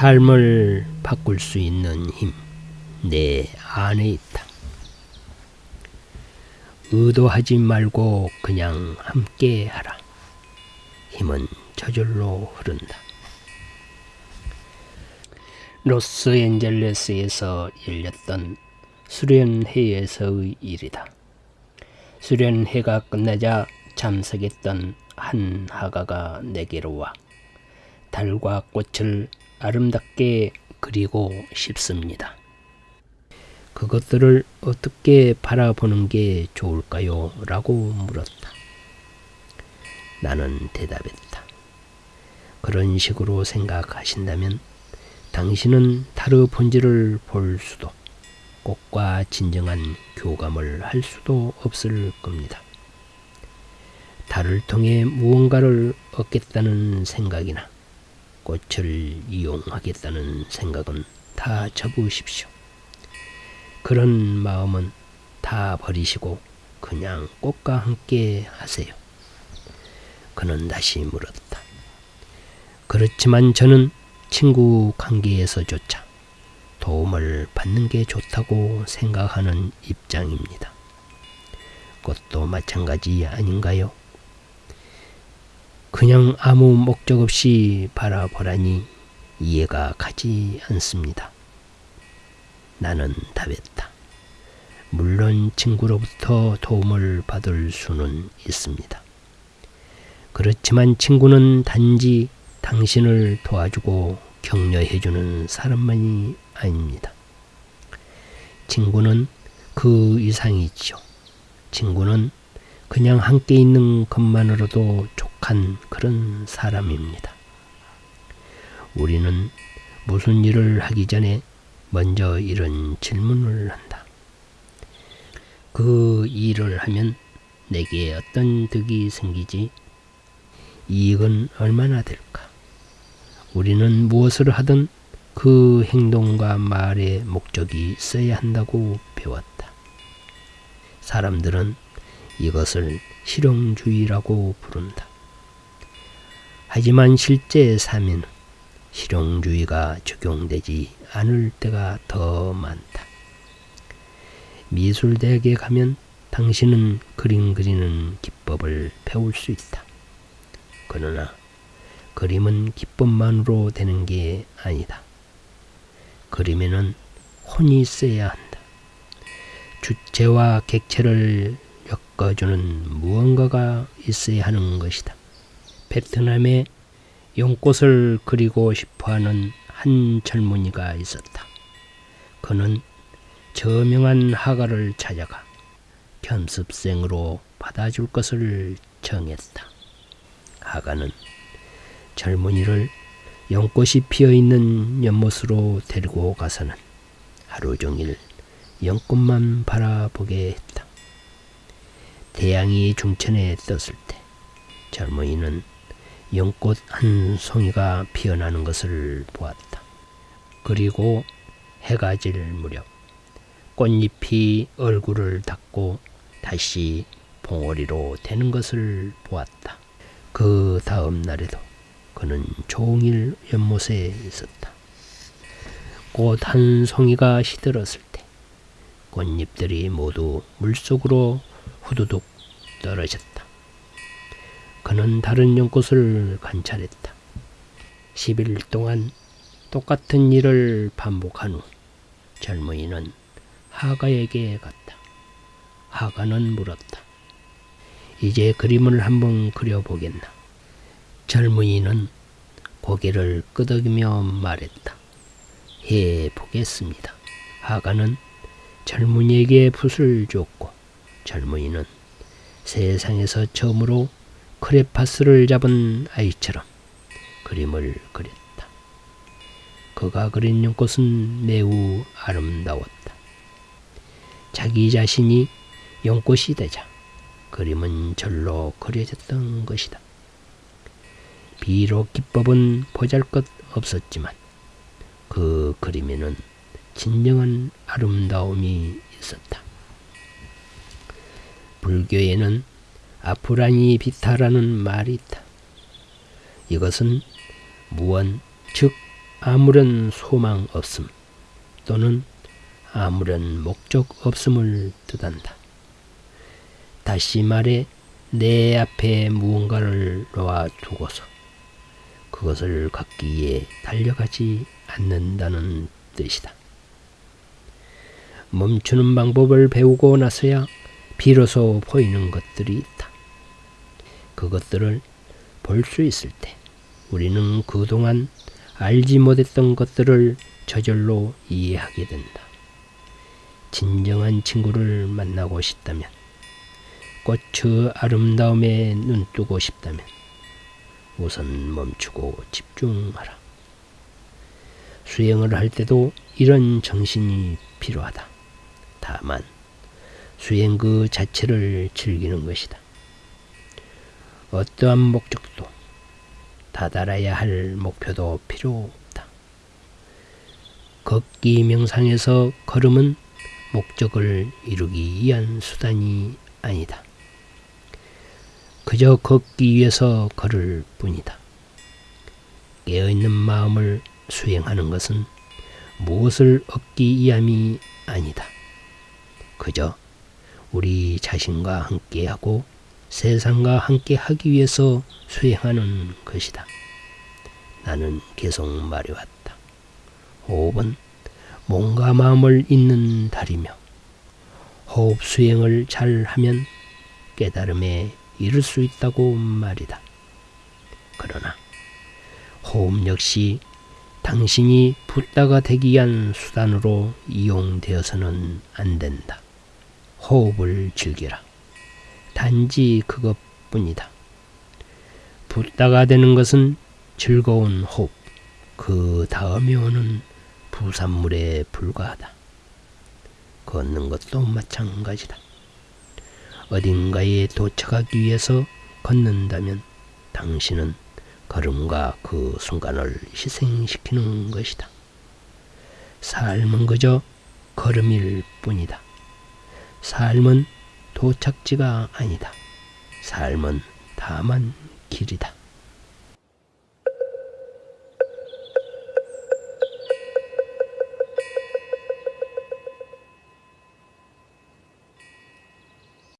삶을 바꿀 수 있는 힘, 내 안에 있다. 의도하지 말고 그냥 함께 하라. 힘은 저절로 흐른다. 로스앤젤레스에서 열렸던 수련회에서의 일이다. 수련회가 끝나자 참석했던 한 하가가 내게로 와 달과 꽃을 아름답게 그리고 싶습니다. 그것들을 어떻게 바라보는 게 좋을까요? 라고 물었다. 나는 대답했다. 그런 식으로 생각하신다면 당신은 달의 본질을 볼 수도 꽃과 진정한 교감을 할 수도 없을 겁니다. 달을 통해 무언가를 얻겠다는 생각이나 꽃을 이용하겠다는 생각은 다 접으십시오. 그런 마음은 다 버리시고 그냥 꽃과 함께 하세요. 그는 다시 물었다. 그렇지만 저는 친구 관계에서조차 도움을 받는 게 좋다고 생각하는 입장입니다. 꽃도 마찬가지 아닌가요? 그냥 아무 목적 없이 바라보라니 이해가 가지 않습니다. 나는 답했다. 물론 친구로부터 도움을 받을 수는 있습니다. 그렇지만 친구는 단지 당신을 도와주고 격려해주는 사람만이 아닙니다. 친구는 그 이상이죠. 친구는 그냥 함께 있는 것만으로도 족한 그런 사람입니다. 우리는 무슨 일을 하기 전에 먼저 이런 질문을 한다. 그 일을 하면 내게 어떤 득이 생기지? 이익은 얼마나 될까? 우리는 무엇을 하든 그 행동과 말의 목적이 있어야 한다고 배웠다. 사람들은 이것을 실용주의라고 부른다. 하지만 실제 삶에는 실용주의가 적용되지 않을 때가 더 많다. 미술대학에 가면 당신은 그림 그리는 기법을 배울 수 있다. 그러나 그림은 기법만으로 되는 게 아니다. 그림에는 혼이 있어야 한다. 주체와 객체를 엮어주는 무언가가 있어야 하는 것이다. 베트남에 용꽃을 그리고 싶어하는 한 젊은이가 있었다. 그는 저명한 화가를 찾아가 견습생으로 받아줄 것을 정했다. 화가는 젊은이를 연꽃이 피어있는 연못으로 데리고 가서는 하루 종일 연꽃만 바라보게 했다. 태양이 중천에 떴을 때 젊은이는 연꽃 한 송이가 피어나는 것을 보았다. 그리고 해가 질 무렵 꽃잎이 얼굴을 닫고 다시 봉오리로 되는 것을 보았다. 그 다음 날에도 그는 종일 연못에 있었다. 꽃 한 송이가 시들었을 때 꽃잎들이 모두 물속으로 후두둑 떨어졌다. 그는 다른 연꽃을 관찰했다. 10일 동안 똑같은 일을 반복한 후 젊은이는 하가에게 갔다. 하가는 물었다. 이제 그림을 한번 그려보겠나? 젊은이는 고개를 끄덕이며 말했다. 해 보겠습니다. 하가는 젊은이에게 붓을 줬고 젊은이는 세상에서 처음으로 크레파스를 잡은 아이처럼 그림을 그렸다. 그가 그린 연꽃은 매우 아름다웠다. 자기 자신이 연꽃이 되자 그림은 절로 그려졌던 것이다. 비록 기법은 보잘것 없었지만 그 그림에는 진정한 아름다움이 있었다. 불교에는 아프라니 비타라는 말이 있다. 이것은 무언, 즉 아무런 소망 없음 또는 아무런 목적 없음을 뜻한다. 다시 말해 내 앞에 무언가를 놓아 두고서 그것을 갖기 위해 달려가지 않는다는 뜻이다. 멈추는 방법을 배우고 나서야 비로소 보이는 것들이 있다. 그것들을 볼 수 있을 때 우리는 그동안 알지 못했던 것들을 저절로 이해하게 된다. 진정한 친구를 만나고 싶다면, 꽃의 아름다움에 눈뜨고 싶다면, 우선 멈추고 집중하라. 수행을 할 때도 이런 정신이 필요하다. 다만, 수행 그 자체를 즐기는 것이다. 어떠한 목적도, 다다라야 할 목표도 필요 없다. 걷기 명상에서 걸음은 목적을 이루기 위한 수단이 아니다. 그저 걷기 위해서 걸을 뿐이다. 깨어있는 마음을 수행하는 것은 무엇을 얻기 위함이 아니다. 그저 우리 자신과 함께하고 세상과 함께하기 위해서 수행하는 것이다. 나는 계속 말해왔다. 호흡은 몸과 마음을 잇는 달이며 호흡 수행을 잘 하면 깨달음에 이를 수 있다고 말이다. 그러나 호흡 역시 당신이 붓다가 되기 위한 수단으로 이용되어서는 안 된다. 호흡을 즐기라. 단지 그것뿐이다. 붓다가 되는 것은 즐거운 호흡, 그 다음에 오는 부산물에 불과하다. 걷는 것도 마찬가지다. 어딘가에 도착하기 위해서 걷는다면 당신은 걸음과 그 순간을 희생시키는 것이다. 삶은 그저 걸음일 뿐이다. 삶은 도착지가 아니다. 삶은 다만 길이다.